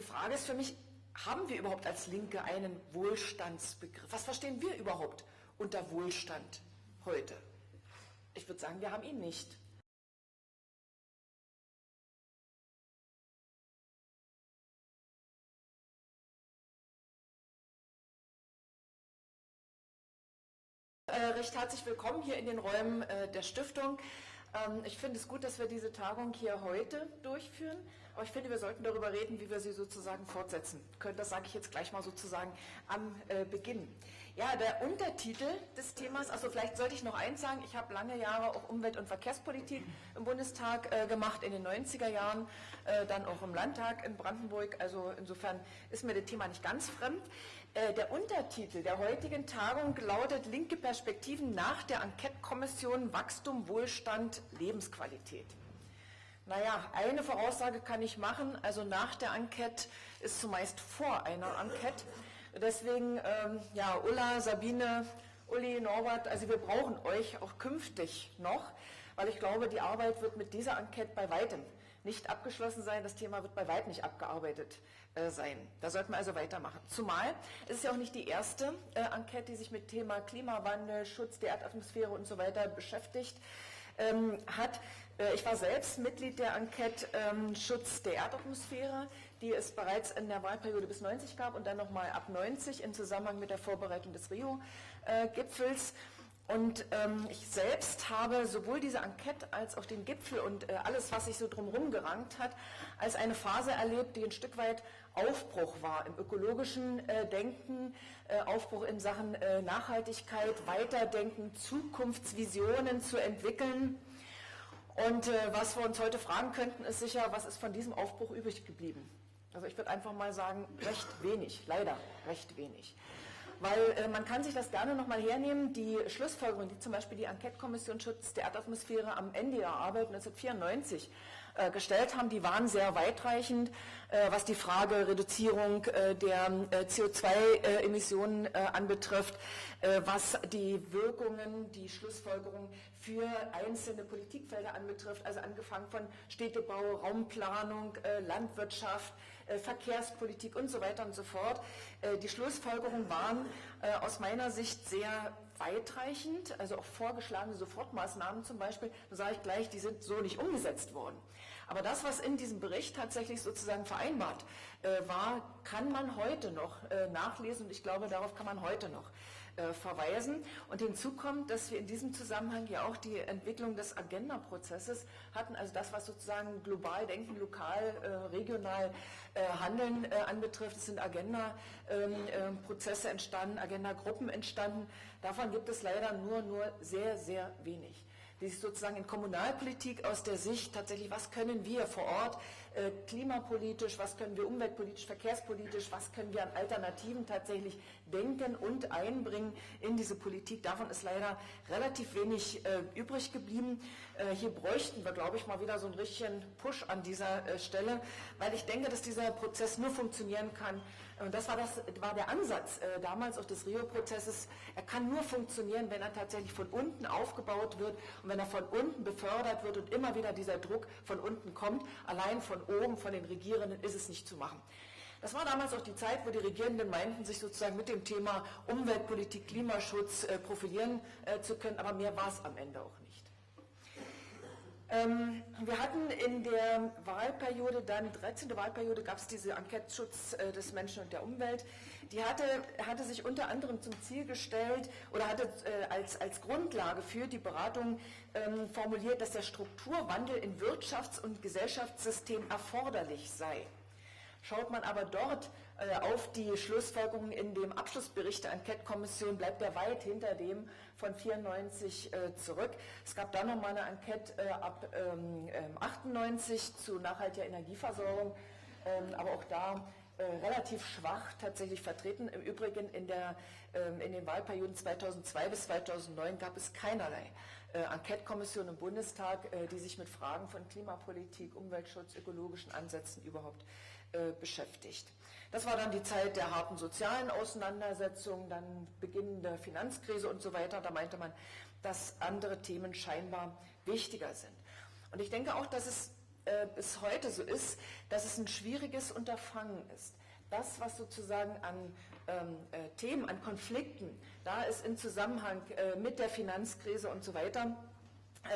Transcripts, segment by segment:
Die Frage ist für mich, haben wir überhaupt als Linke einen Wohlstandsbegriff? Was verstehen wir überhaupt unter Wohlstand heute? Ich würde sagen, wir haben ihn nicht. Äh, recht herzlich willkommen hier in den Räumen äh, der Stiftung. Ähm, ich finde es gut, dass wir diese Tagung hier heute durchführen, aber ich finde, wir sollten darüber reden, wie wir sie sozusagen fortsetzen können. Das sage ich jetzt gleich mal sozusagen am äh, Beginn. Ja, der Untertitel des Themas, also vielleicht sollte ich noch eins sagen, ich habe lange Jahre auch Umwelt- und Verkehrspolitik im Bundestag äh, gemacht, in den 90er Jahren, äh, dann auch im Landtag in Brandenburg, also insofern ist mir das Thema nicht ganz fremd. Äh, der Untertitel der heutigen Tagung lautet Linke Perspektiven nach der Enquete-Kommission Wachstum, Wohlstand, Lebensqualität. Naja, eine Voraussage kann ich machen, also nach der Enquete ist zumeist vor einer Enquete. Deswegen, ähm, ja, Ulla, Sabine, Uli, Norbert, also wir brauchen euch auch künftig noch, weil ich glaube, die Arbeit wird mit dieser Enquete bei weitem nicht abgeschlossen sein. Das Thema wird bei weitem nicht abgearbeitet äh, sein. Da sollten wir also weitermachen. Zumal es ist ja auch nicht die erste äh, Enquete, die sich mit Thema Klimawandel, Schutz der Erdatmosphäre und so weiter beschäftigt ähm, hat. Äh, ich war selbst Mitglied der Enquete ähm, Schutz der Erdatmosphäre, die es bereits in der Wahlperiode bis 90 gab und dann nochmal ab 90 im Zusammenhang mit der Vorbereitung des Rio-Gipfels. Und ähm, ich selbst habe sowohl diese Enquete als auch den Gipfel und äh, alles, was sich so drumherum gerankt hat, als eine Phase erlebt, die ein Stück weit Aufbruch war im ökologischen äh, Denken, äh, Aufbruch in Sachen äh, Nachhaltigkeit, Weiterdenken, Zukunftsvisionen zu entwickeln. Und äh, was wir uns heute fragen könnten, ist sicher, was ist von diesem Aufbruch übrig geblieben? Also ich würde einfach mal sagen, recht wenig, leider recht wenig. Weil äh, man kann sich das gerne nochmal hernehmen, die Schlussfolgerungen, die zum Beispiel die Enquete-Kommission Schutz der Erdatmosphäre am Ende ihrer Arbeit 1994 äh, gestellt haben, die waren sehr weitreichend, äh, was die Frage Reduzierung äh, der äh, CO2-Emissionen äh, anbetrifft, was die Wirkungen, die Schlussfolgerungen für einzelne Politikfelder anbetrifft, also angefangen von Städtebau, Raumplanung, Landwirtschaft, Verkehrspolitik und so weiter und so fort. Die Schlussfolgerungen waren aus meiner Sicht sehr weitreichend, also auch vorgeschlagene Sofortmaßnahmen zum Beispiel, da sage ich gleich, die sind so nicht umgesetzt worden. Aber das, was in diesem Bericht tatsächlich sozusagen vereinbart war, kann man heute noch nachlesen und ich glaube, darauf kann man heute noch äh, verweisen. Und hinzu kommt, dass wir in diesem Zusammenhang ja auch die Entwicklung des Agenda-Prozesses hatten, also das, was sozusagen global denken, lokal, äh, regional äh, handeln anbetrifft. Es sind Agenda-Prozesse ähm, entstanden, Agenda-Gruppen entstanden. Davon gibt es leider nur, nur sehr, sehr wenig die sich sozusagen in Kommunalpolitik aus der Sicht tatsächlich, was können wir vor Ort äh, klimapolitisch, was können wir umweltpolitisch, verkehrspolitisch, was können wir an Alternativen tatsächlich denken und einbringen in diese Politik. Davon ist leider relativ wenig äh, übrig geblieben. Äh, hier bräuchten wir, glaube ich, mal wieder so einen richtigen Push an dieser äh, Stelle, weil ich denke, dass dieser Prozess nur funktionieren kann, und das war, das war der Ansatz äh, damals auch des Rio-Prozesses. Er kann nur funktionieren, wenn er tatsächlich von unten aufgebaut wird und wenn er von unten befördert wird und immer wieder dieser Druck von unten kommt. Allein von oben, von den Regierenden, ist es nicht zu machen. Das war damals auch die Zeit, wo die Regierenden meinten, sich sozusagen mit dem Thema Umweltpolitik, Klimaschutz äh, profilieren äh, zu können, aber mehr war es am Ende auch nicht. Ähm, wir hatten in der Wahlperiode, dann 13. Wahlperiode, gab es diese Enquete Schutz äh, des Menschen und der Umwelt. Die hatte, hatte sich unter anderem zum Ziel gestellt oder hatte äh, als, als Grundlage für die Beratung ähm, formuliert, dass der Strukturwandel im Wirtschafts- und Gesellschaftssystem erforderlich sei. Schaut man aber dort äh, auf die Schlussfolgerungen in dem Abschlussbericht der Enquete-Kommission, bleibt er weit hinter dem von 94 äh, zurück. Es gab dann nochmal eine Enquete äh, ab 98 ähm, zu nachhaltiger Energieversorgung, ähm, aber auch da relativ schwach tatsächlich vertreten. Im Übrigen in, der, ähm, in den Wahlperioden 2002 bis 2009 gab es keinerlei Enquete-Kommission im Bundestag, die sich mit Fragen von Klimapolitik, Umweltschutz, ökologischen Ansätzen überhaupt äh, beschäftigt. Das war dann die Zeit der harten sozialen Auseinandersetzungen, dann Beginn der Finanzkrise und so weiter. Da meinte man, dass andere Themen scheinbar wichtiger sind. Und ich denke auch, dass es äh, bis heute so ist, dass es ein schwieriges Unterfangen ist. Das, was sozusagen an ähm, äh, Themen, an Konflikten da ist im Zusammenhang äh, mit der Finanzkrise und so weiter, äh,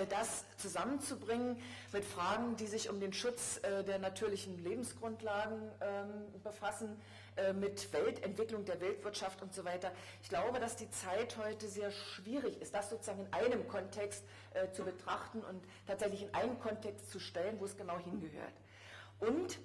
das zusammenzubringen mit Fragen, die sich um den Schutz äh, der natürlichen Lebensgrundlagen ähm, befassen, äh, mit Weltentwicklung der Weltwirtschaft und so weiter. Ich glaube, dass die Zeit heute sehr schwierig ist, das sozusagen in einem Kontext zu betrachten und tatsächlich in einen Kontext zu stellen, wo es genau hingehört. Und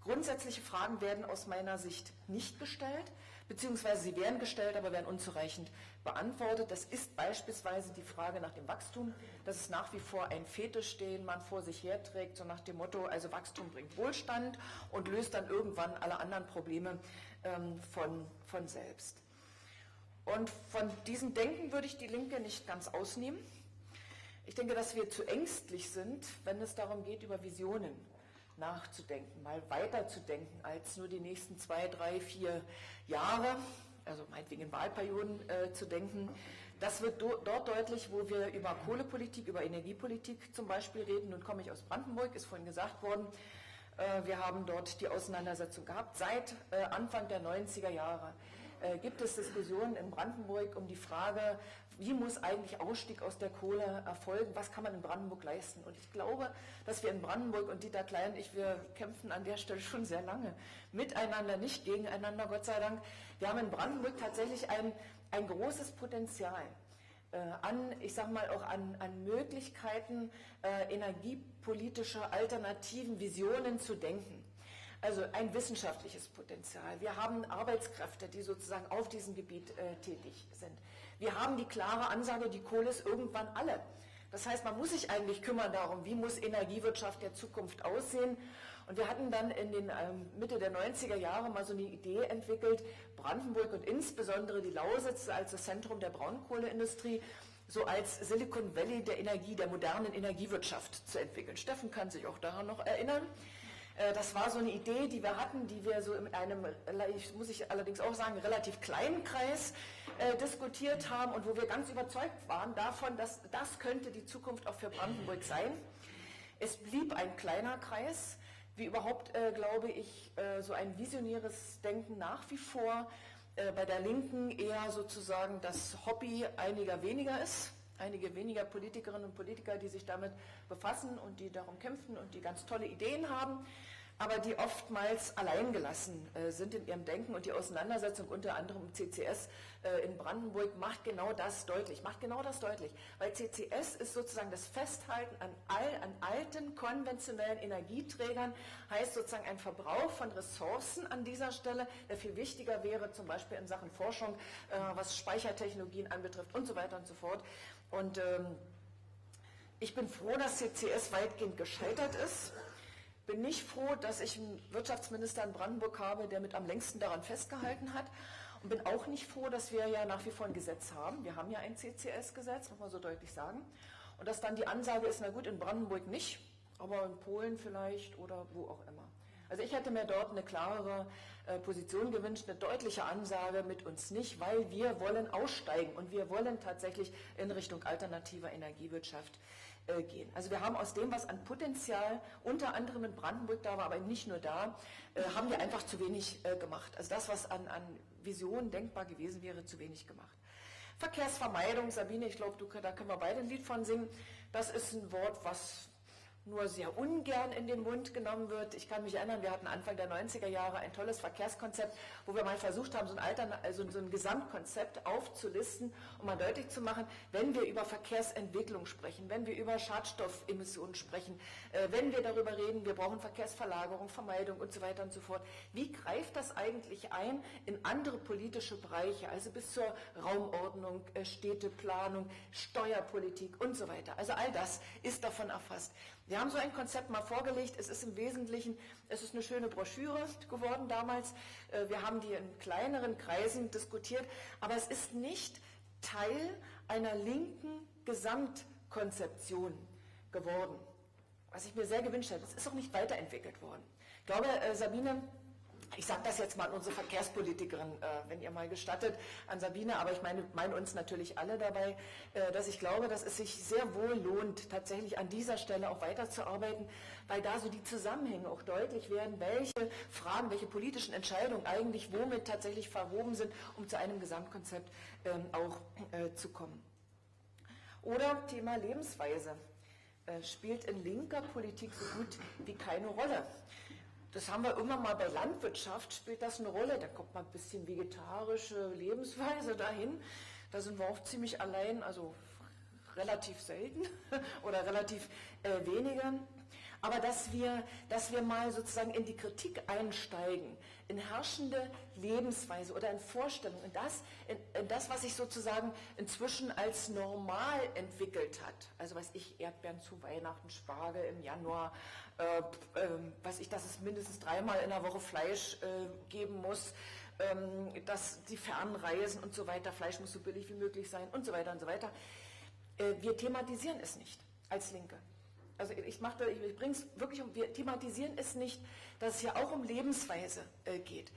grundsätzliche Fragen werden aus meiner Sicht nicht gestellt beziehungsweise sie werden gestellt, aber werden unzureichend beantwortet. Das ist beispielsweise die Frage nach dem Wachstum. Das ist nach wie vor ein Fetisch, den man vor sich herträgt, so nach dem Motto, also Wachstum bringt Wohlstand und löst dann irgendwann alle anderen Probleme ähm, von, von selbst. Und von diesem Denken würde ich die Linke nicht ganz ausnehmen. Ich denke, dass wir zu ängstlich sind, wenn es darum geht, über Visionen nachzudenken, mal weiterzudenken als nur die nächsten zwei, drei, vier Jahre, also meinetwegen in Wahlperioden äh, zu denken. Das wird do, dort deutlich, wo wir über Kohlepolitik, über Energiepolitik zum Beispiel reden. Nun komme ich aus Brandenburg, ist vorhin gesagt worden. Äh, wir haben dort die Auseinandersetzung gehabt seit äh, Anfang der 90er Jahre äh, gibt es Diskussionen in Brandenburg um die Frage, wie muss eigentlich Ausstieg aus der Kohle erfolgen, was kann man in Brandenburg leisten. Und ich glaube, dass wir in Brandenburg und Dieter Klein und ich, wir kämpfen an der Stelle schon sehr lange miteinander, nicht gegeneinander, Gott sei Dank. Wir haben in Brandenburg tatsächlich ein, ein großes Potenzial äh, an, ich sage mal auch an, an Möglichkeiten äh, energiepolitischer Alternativen, Visionen zu denken. Also ein wissenschaftliches Potenzial. Wir haben Arbeitskräfte, die sozusagen auf diesem Gebiet äh, tätig sind. Wir haben die klare Ansage, die Kohle ist irgendwann alle. Das heißt, man muss sich eigentlich kümmern darum, wie muss Energiewirtschaft der Zukunft aussehen. Und wir hatten dann in den ähm, Mitte der 90er Jahre mal so eine Idee entwickelt, Brandenburg und insbesondere die Lausitz als das Zentrum der Braunkohleindustrie so als Silicon Valley der Energie, der modernen Energiewirtschaft zu entwickeln. Steffen kann sich auch daran noch erinnern. Äh, das war so eine Idee, die wir hatten, die wir so in einem, muss ich allerdings auch sagen, relativ kleinen Kreis äh, diskutiert haben und wo wir ganz überzeugt waren davon, dass das könnte die Zukunft auch für Brandenburg sein. Es blieb ein kleiner Kreis, wie überhaupt, äh, glaube ich, so ein visionäres Denken nach wie vor bei der Linken eher sozusagen das Hobby einiger weniger ist einige weniger Politikerinnen und Politiker, die sich damit befassen und die darum kämpfen und die ganz tolle Ideen haben, aber die oftmals alleingelassen äh, sind in ihrem Denken und die Auseinandersetzung unter anderem im CCS äh, in Brandenburg macht genau das deutlich, macht genau das deutlich, weil CCS ist sozusagen das Festhalten an, all, an alten konventionellen Energieträgern, heißt sozusagen ein Verbrauch von Ressourcen an dieser Stelle, der viel wichtiger wäre, zum Beispiel in Sachen Forschung, äh, was Speichertechnologien anbetrifft und so weiter und so fort. Und ähm, ich bin froh, dass CCS weitgehend gescheitert ist. Bin nicht froh, dass ich einen Wirtschaftsminister in Brandenburg habe, der mit am längsten daran festgehalten hat. Und bin auch nicht froh, dass wir ja nach wie vor ein Gesetz haben. Wir haben ja ein CCS-Gesetz, muss man so deutlich sagen. Und dass dann die Ansage ist, na gut, in Brandenburg nicht, aber in Polen vielleicht oder wo auch immer. Also ich hätte mir dort eine klarere äh, Position gewünscht, eine deutliche Ansage mit uns nicht, weil wir wollen aussteigen und wir wollen tatsächlich in Richtung alternativer Energiewirtschaft äh, gehen. Also wir haben aus dem, was an Potenzial unter anderem in Brandenburg da war, aber nicht nur da, äh, haben wir einfach zu wenig gemacht. Also das, was an, an Visionen denkbar gewesen wäre, zu wenig gemacht. Verkehrsvermeidung, Sabine, ich glaube, da können wir beide ein Lied von singen. Das ist ein Wort, was nur sehr ungern in den Mund genommen wird. Ich kann mich erinnern, wir hatten Anfang der 90er Jahre ein tolles Verkehrskonzept, wo wir mal versucht haben, so ein, Altern also so ein Gesamtkonzept aufzulisten, um mal deutlich zu machen, wenn wir über Verkehrsentwicklung sprechen, wenn wir über Schadstoffemissionen sprechen, äh, wenn wir darüber reden, wir brauchen Verkehrsverlagerung, Vermeidung und so weiter und so fort, wie greift das eigentlich ein in andere politische Bereiche, also bis zur Raumordnung, äh, Städteplanung, Steuerpolitik und so weiter. Also all das ist davon erfasst. Wir haben so ein Konzept mal vorgelegt. Es ist im Wesentlichen, es ist eine schöne Broschüre geworden damals. Äh, wir haben die in kleineren Kreisen diskutiert, aber es ist nicht Teil einer linken Gesamtkonzeption geworden, was ich mir sehr gewünscht hätte. Es ist auch nicht weiterentwickelt worden. Ich glaube, äh, Sabine ich sage das jetzt mal an unsere Verkehrspolitikerin, äh, wenn ihr mal gestattet, an Sabine, aber ich meine, meine uns natürlich alle dabei, äh, dass ich glaube, dass es sich sehr wohl lohnt, tatsächlich an dieser Stelle auch weiterzuarbeiten, weil da so die Zusammenhänge auch deutlich werden, welche Fragen, welche politischen Entscheidungen eigentlich womit tatsächlich verwoben sind, um zu einem Gesamtkonzept ähm, auch äh, zu kommen. Oder Thema Lebensweise äh, spielt in linker Politik so gut wie keine Rolle. Das haben wir immer mal bei Landwirtschaft, spielt das eine Rolle. Da kommt mal ein bisschen vegetarische Lebensweise dahin. Da sind wir auch ziemlich allein, also relativ selten oder relativ äh, weniger. Aber dass wir, dass wir mal sozusagen in die Kritik einsteigen, in herrschende Lebensweise oder in Vorstellungen, in das, in, in das, was sich sozusagen inzwischen als normal entwickelt hat. Also weiß ich, Erdbeeren zu Weihnachten, Spargel im Januar, äh, äh, weiß ich, dass es mindestens dreimal in der Woche Fleisch äh, geben muss, ähm, dass die Fernreisen und so weiter, Fleisch muss so billig wie möglich sein und so weiter und so weiter. Äh, wir thematisieren es nicht als Linke. Also ich, mache, ich bringe es wirklich um, wir thematisieren es nicht, dass es hier auch um Lebensweise äh, geht,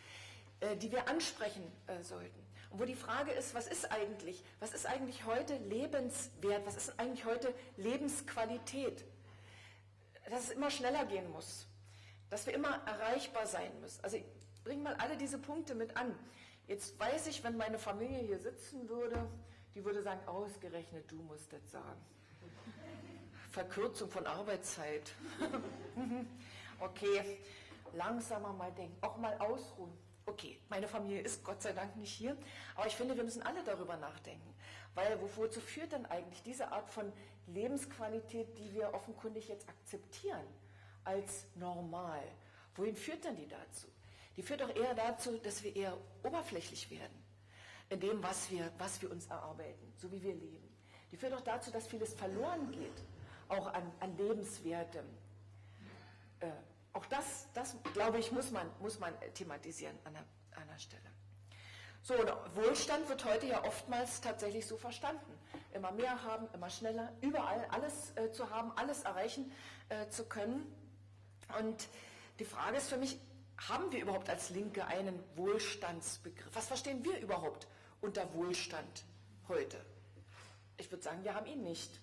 äh, die wir ansprechen sollten. Und wo die Frage ist, was ist eigentlich, was ist eigentlich heute lebenswert, was ist eigentlich heute Lebensqualität? dass es immer schneller gehen muss, dass wir immer erreichbar sein müssen. Also ich bringe mal alle diese Punkte mit an. Jetzt weiß ich, wenn meine Familie hier sitzen würde, die würde sagen, ausgerechnet du musst das sagen. Verkürzung von Arbeitszeit. okay, langsamer mal denken, auch mal ausruhen. Okay, meine Familie ist Gott sei Dank nicht hier, aber ich finde, wir müssen alle darüber nachdenken. Weil wozu führt denn eigentlich diese Art von Lebensqualität, die wir offenkundig jetzt akzeptieren als normal? Wohin führt denn die dazu? Die führt doch eher dazu, dass wir eher oberflächlich werden in dem, was wir, was wir uns erarbeiten, so wie wir leben. Die führt doch dazu, dass vieles verloren geht, auch an, an Lebenswertem. Äh, auch das, das, glaube ich, muss man, muss man thematisieren an der, an der Stelle. So, Wohlstand wird heute ja oftmals tatsächlich so verstanden. Immer mehr haben, immer schneller, überall alles äh, zu haben, alles erreichen äh, zu können. Und die Frage ist für mich, haben wir überhaupt als Linke einen Wohlstandsbegriff? Was verstehen wir überhaupt unter Wohlstand heute? Ich würde sagen, wir haben ihn nicht.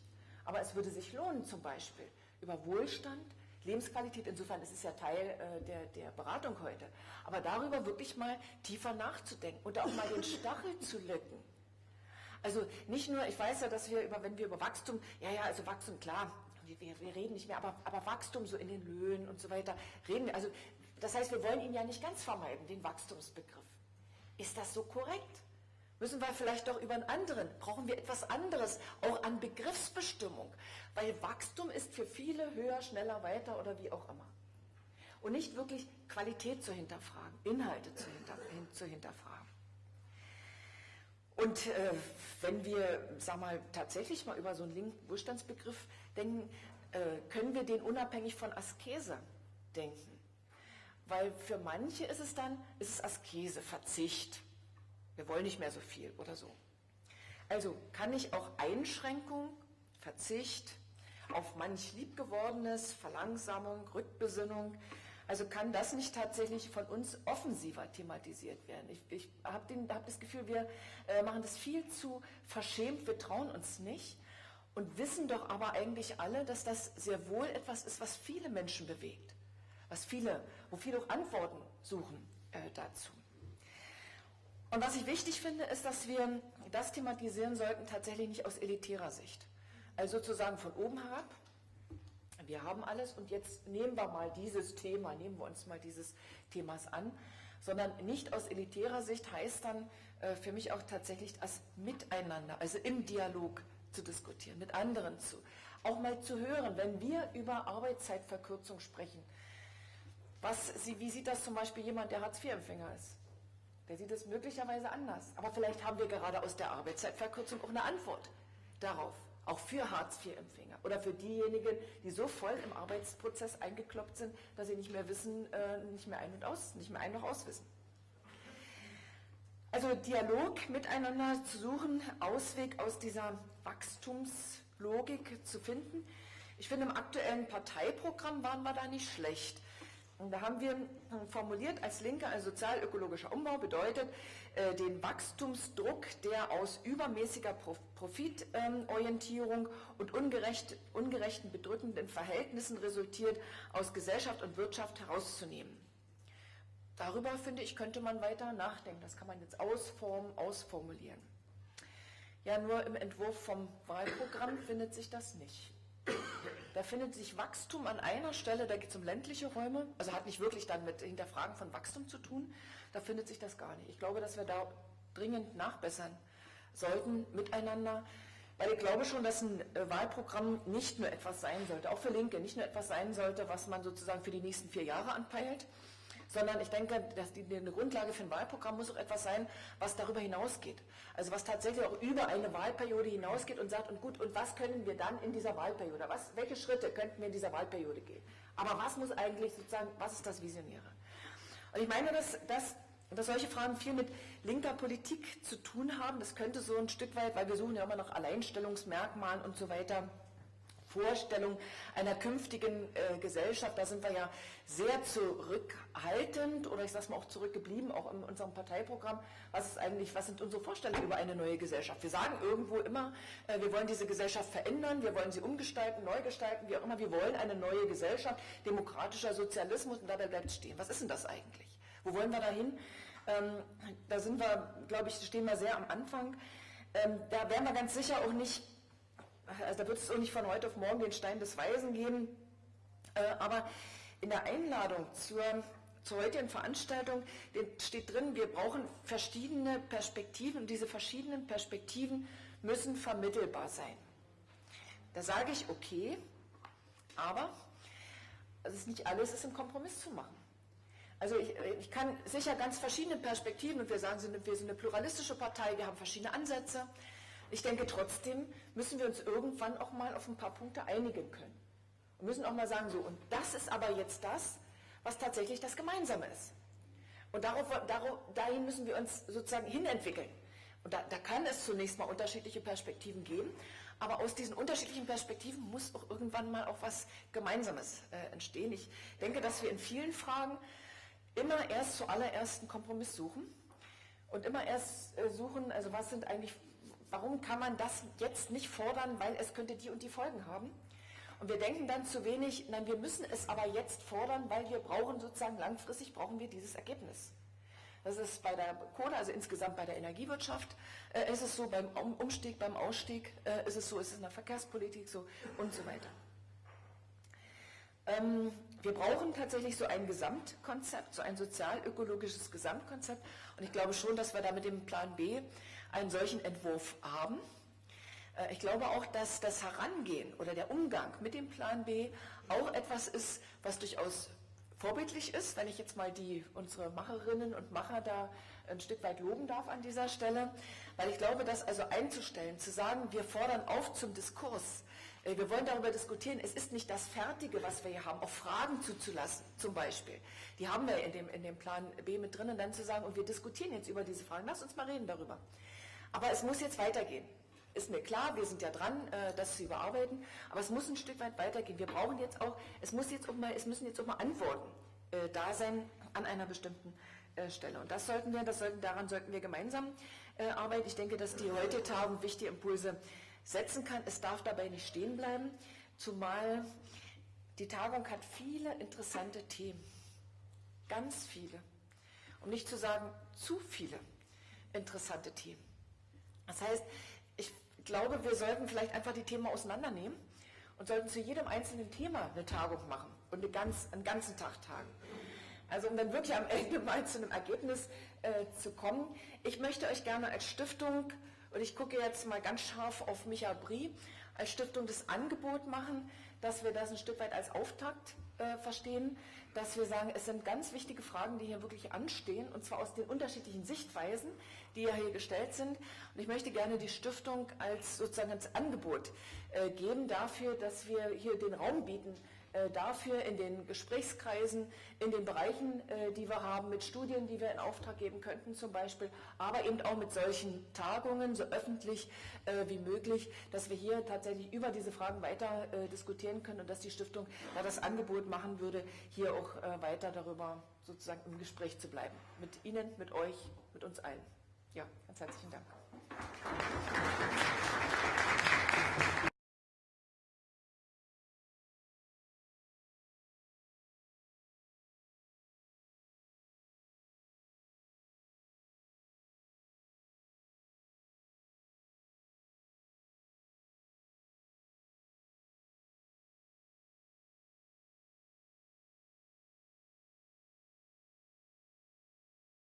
Aber es würde sich lohnen, zum Beispiel über Wohlstand Lebensqualität, insofern ist es ja Teil äh, der, der Beratung heute, aber darüber wirklich mal tiefer nachzudenken und auch mal den Stachel zu lücken. Also nicht nur, ich weiß ja, dass wir über, wenn wir über Wachstum, ja, ja, also Wachstum, klar, wir, wir reden nicht mehr, aber, aber Wachstum so in den Löhnen und so weiter, reden wir, also das heißt, wir wollen ihn ja nicht ganz vermeiden, den Wachstumsbegriff. Ist das so korrekt? Müssen wir vielleicht doch über einen anderen, brauchen wir etwas anderes, auch an Begriffsbestimmung, weil Wachstum ist für viele höher, schneller, weiter oder wie auch immer. Und nicht wirklich Qualität zu hinterfragen, Inhalte zu, hinter, hin, zu hinterfragen. Und äh, wenn wir, sag mal, tatsächlich mal über so einen linken Wohlstandsbegriff denken, äh, können wir den unabhängig von Askese denken. Weil für manche ist es dann, ist es Askese, Verzicht. Wir wollen nicht mehr so viel oder so. Also kann ich auch Einschränkung, Verzicht auf manch liebgewordenes, Verlangsamung, Rückbesinnung, also kann das nicht tatsächlich von uns offensiver thematisiert werden? Ich, ich habe hab das Gefühl, wir äh, machen das viel zu verschämt, wir trauen uns nicht und wissen doch aber eigentlich alle, dass das sehr wohl etwas ist, was viele Menschen bewegt, was viele, wo viele auch Antworten suchen äh, dazu. Und was ich wichtig finde, ist, dass wir das thematisieren sollten, tatsächlich nicht aus elitärer Sicht. Also sozusagen von oben herab. Wir haben alles und jetzt nehmen wir mal dieses Thema, nehmen wir uns mal dieses Themas an, sondern nicht aus elitärer Sicht heißt dann äh, für mich auch tatsächlich als Miteinander, also im Dialog zu diskutieren, mit anderen zu, auch mal zu hören, wenn wir über Arbeitszeitverkürzung sprechen. Was, wie sieht das zum Beispiel jemand, der Hartz-IV-Empfänger ist? Der sieht es möglicherweise anders. Aber vielleicht haben wir gerade aus der Arbeitszeitverkürzung auch eine Antwort darauf, auch für Hartz-IV-Empfänger oder für diejenigen, die so voll im Arbeitsprozess eingekloppt sind, dass sie nicht mehr wissen, äh, nicht mehr ein und aus, nicht mehr ein noch auswissen. Also Dialog miteinander zu suchen, Ausweg aus dieser Wachstumslogik zu finden. Ich finde, im aktuellen Parteiprogramm waren wir da nicht schlecht. Und da haben wir formuliert als Linke, ein sozial-ökologischer Umbau bedeutet äh, den Wachstumsdruck, der aus übermäßiger Profitorientierung und ungerecht, ungerechten, bedrückenden Verhältnissen resultiert, aus Gesellschaft und Wirtschaft herauszunehmen. Darüber, finde ich, könnte man weiter nachdenken. Das kann man jetzt ausformen, ausformulieren. Ja, nur im Entwurf vom Wahlprogramm findet sich das nicht. Da findet sich Wachstum an einer Stelle, da geht es um ländliche Räume, also hat nicht wirklich dann mit Hinterfragen von Wachstum zu tun, da findet sich das gar nicht. Ich glaube, dass wir da dringend nachbessern sollten miteinander, weil ich glaube schon, dass ein äh, Wahlprogramm nicht nur etwas sein sollte, auch für Linke, nicht nur etwas sein sollte, was man sozusagen für die nächsten vier Jahre anpeilt, sondern ich denke, dass die, eine Grundlage für ein Wahlprogramm muss auch etwas sein, was darüber hinausgeht. Also was tatsächlich auch über eine Wahlperiode hinausgeht und sagt, und gut, und was können wir dann in dieser Wahlperiode, was, welche Schritte könnten wir in dieser Wahlperiode gehen? Aber was muss eigentlich sozusagen, was ist das Visionäre? Und ich meine, dass, dass, dass solche Fragen viel mit linker Politik zu tun haben. Das könnte so ein Stück weit, weil wir suchen ja immer nach Alleinstellungsmerkmalen und so weiter, Vorstellung einer künftigen äh, Gesellschaft, da sind wir ja sehr zurückhaltend oder ich sage mal auch zurückgeblieben, auch in unserem Parteiprogramm. Was ist eigentlich, was sind unsere Vorstellungen über eine neue Gesellschaft? Wir sagen irgendwo immer, äh, wir wollen diese Gesellschaft verändern, wir wollen sie umgestalten, neu gestalten, wie auch immer. Wir wollen eine neue Gesellschaft, demokratischer Sozialismus und dabei bleibt stehen. Was ist denn das eigentlich? Wo wollen wir dahin? Ähm, da sind wir, glaube ich, stehen wir sehr am Anfang. Ähm, da werden wir ganz sicher auch nicht also da wird es auch nicht von heute auf morgen den Stein des Weisen geben, äh, aber in der Einladung zur, zur heutigen Veranstaltung steht drin, wir brauchen verschiedene Perspektiven und diese verschiedenen Perspektiven müssen vermittelbar sein. Da sage ich, okay, aber es ist nicht alles ist im Kompromiss zu machen. Also ich, ich, kann sicher ganz verschiedene Perspektiven und wir sagen, wir sind eine pluralistische Partei, wir haben verschiedene Ansätze, ich denke trotzdem müssen wir uns irgendwann auch mal auf ein paar Punkte einigen können. Wir müssen auch mal sagen, so, und das ist aber jetzt das, was tatsächlich das Gemeinsame ist. Und darauf, darauf, dahin müssen wir uns sozusagen hinentwickeln. Und da, da, kann es zunächst mal unterschiedliche Perspektiven geben, aber aus diesen unterschiedlichen Perspektiven muss auch irgendwann mal auch was Gemeinsames äh, entstehen. Ich denke, dass wir in vielen Fragen immer erst zuallererst einen Kompromiss suchen und immer erst äh, suchen, also was sind eigentlich warum kann man das jetzt nicht fordern, weil es könnte die und die Folgen haben? Und wir denken dann zu wenig, nein, wir müssen es aber jetzt fordern, weil wir brauchen sozusagen langfristig brauchen wir dieses Ergebnis. Das ist bei der Kohle, also insgesamt bei der Energiewirtschaft, äh, ist es so, beim Umstieg, beim Ausstieg äh, ist es so, ist es in der Verkehrspolitik so und so weiter. Ähm, wir brauchen tatsächlich so ein Gesamtkonzept, so ein sozial-ökologisches Gesamtkonzept. Und ich glaube schon, dass wir da mit dem Plan B einen solchen Entwurf haben. Äh, ich glaube auch, dass das Herangehen oder der Umgang mit dem Plan B auch etwas ist, was durchaus vorbildlich ist, wenn ich jetzt mal die, unsere Macherinnen und Macher da ein Stück weit loben darf an dieser Stelle, weil ich glaube, das also einzustellen, zu sagen, wir fordern auf zum Diskurs, äh, wir wollen darüber diskutieren, es ist nicht das Fertige, was wir hier haben, auch Fragen zuzulassen, zum Beispiel. Die haben wir in dem, in dem Plan B mit drin und dann zu sagen, und wir diskutieren jetzt über diese Fragen, lass uns mal reden darüber. Aber es muss jetzt weitergehen. Ist mir klar, wir sind ja dran, äh, das zu überarbeiten, aber es muss ein Stück weit weitergehen. Wir brauchen jetzt auch, es, muss jetzt auch mal, es müssen jetzt auch mal Antworten äh, da sein an einer bestimmten äh, Stelle. Und das sollten wir, das sollten, daran sollten wir gemeinsam arbeiten. Ich denke, dass die heutige Tagung wichtige Impulse setzen kann. Es darf dabei nicht stehen bleiben, zumal die Tagung hat viele interessante Themen. Ganz viele. Um nicht zu sagen, zu viele interessante Themen. Das heißt, ich glaube, wir sollten vielleicht einfach die Themen auseinandernehmen und sollten zu jedem einzelnen Thema eine Tagung machen und eine ganz, einen ganzen Tag tagen. Also um dann wirklich am Ende mal zu einem Ergebnis äh, zu kommen. Ich möchte euch gerne als Stiftung, und ich gucke jetzt mal ganz scharf auf Micha Brie, als Stiftung das Angebot machen, dass wir das ein Stück weit als Auftakt äh, verstehen, dass wir sagen, es sind ganz wichtige Fragen, die hier wirklich anstehen, und zwar aus den unterschiedlichen Sichtweisen, die ja hier gestellt sind. Und ich möchte gerne die Stiftung als sozusagen als Angebot äh, geben dafür, dass wir hier den Raum bieten, dafür in den Gesprächskreisen, in den Bereichen, äh, die wir haben, mit Studien, die wir in Auftrag geben könnten zum Beispiel, aber eben auch mit solchen Tagungen, so öffentlich äh, wie möglich, dass wir hier tatsächlich über diese Fragen weiter diskutieren können und dass die Stiftung da das Angebot machen würde, hier auch weiter darüber sozusagen im Gespräch zu bleiben. Mit Ihnen, mit euch, mit uns allen. Ja, ganz herzlichen Dank.